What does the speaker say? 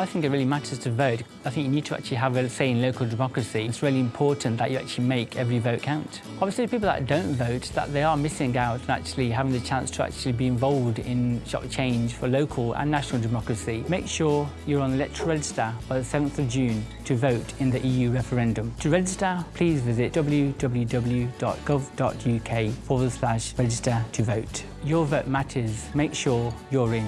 I think it really matters to vote. I think you need to actually have a say in local democracy. It's really important that you actually make every vote count. Obviously, people that don't vote, that they are missing out and actually having the chance to actually be involved in change for local and national democracy. Make sure you're on the electoral register by the 7th of June to vote in the EU referendum. To register, please visit www.gov.uk forward slash register to vote. Your vote matters. Make sure you're in.